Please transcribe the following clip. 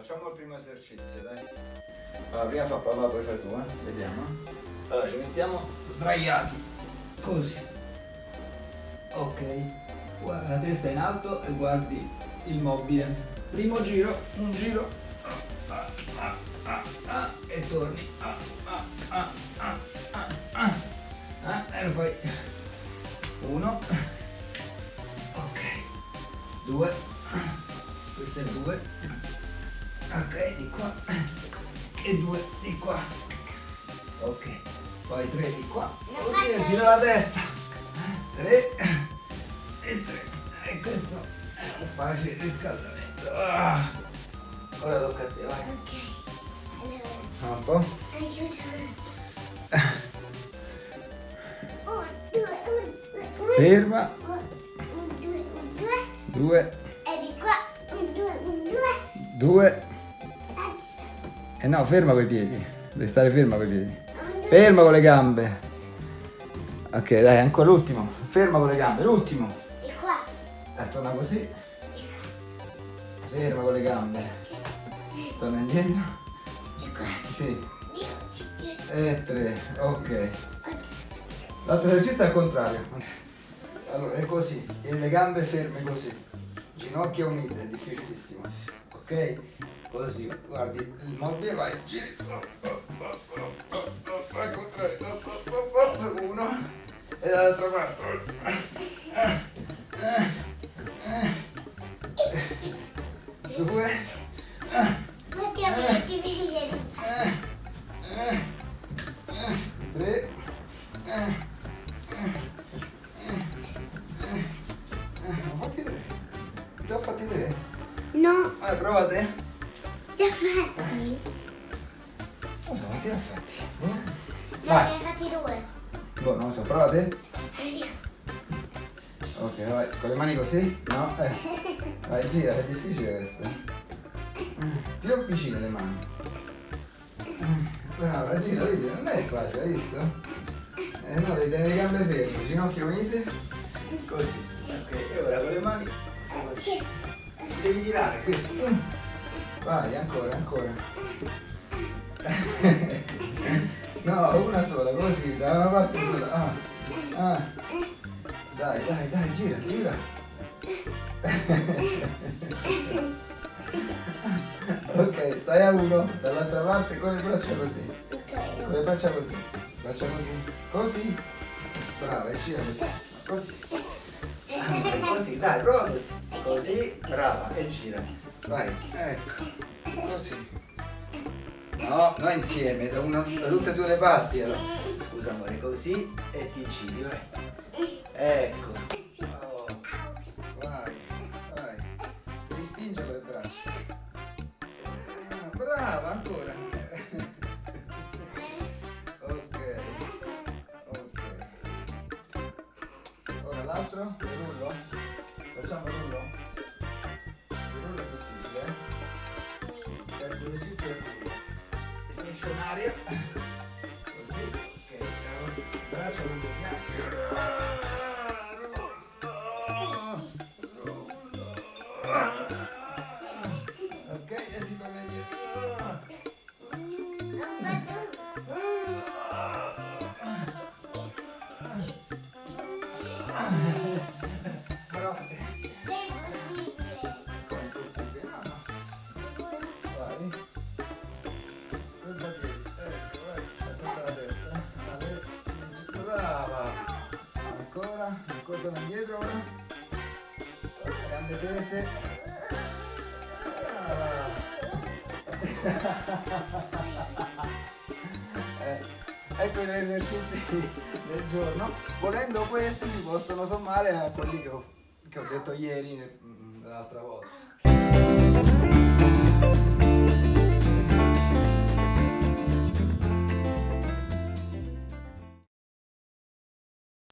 facciamo il primo esercizio, dai. Allora, prima fa papà, poi fai tu, eh? Vediamo. Allora, ci mettiamo sdraiati, così. Ok. Guarda, la testa in alto e guardi il mobile. Primo giro, un giro. Ah, ah, ah, ah, e torni. Ah, ah, ah, ah, ah, ah. Ah, e lo fai. Uno. Ok. Due. Questo è due. Ok, di qua. E due di qua. Ok. Poi tre di qua. Oddio, gira la testa. Tre. E tre. E questo è un facile riscaldamento. Ah. Ora tocca a te, vai. Ok. Un Allora, po'. Un, due, un, due, un. Ferma. Un, due, un, due. Due. E di qua. Un, due, un, due. Due. Eh, E no, ferma coi piedi. Devi stare ferma coi piedi. Ferma con le gambe. Ok, dai, ancora l'ultimo. Ferma con le gambe, l'ultimo. Di qua. Eh, torna così. Ferma con le gambe. Torna indietro. Di qua. Sì. E tre. Ok. Ok. L'altro esercizio è al contrario. Allora, è così. E le gambe ferme così. Ginocchia unite, è difficilissimo. Ok? Così, guardi il mobile. Al contrario. Uno. E dall'altra parte. Due. Metti a. Tre. Fatti tre. Già fatti tre? No, Vai, provate. Fatti? Eh? No, Vai. ne hai fatti due. Boh, non lo so, provate. Ok, vai, con le mani così? No? Eh. Vai, gira, è difficile questo. Più vicine le mani. Brava, gira, vedi, non è facile, hai visto? Eh no, devi tenere le gambe ferme, ginocchia unite. Così. Ok, e ora con le mani così. Sì. Devi tirare questo. Vai, ancora, ancora. No, una sola, così, da una parte sola. Ah, ah. Dai, dai, dai, gira, gira. ok, stai a uno, dall'altra parte con le braccia così. Ok. Con le braccia così. Braccia così. Così. Brava, e gira così. Così. Ah, Così, dai, prova così. Così, brava, e gira. Vai, ecco. Così. No, no insieme, da, una- da tutte e due le parti. Allora. Scusa amore, così e ti giri, vai. Ecco. Oh. Vai, vai. Devi spingere le braccia. Ah, brava, ancora. ok. Ok. Ora l'altro, torna indietro ora. Gambe tese. Brava. Eh, ecco i tre esercizi del giorno. Volendo questi si possono sommare a quelli che ho, che ho detto ieri mm, l'altra volta.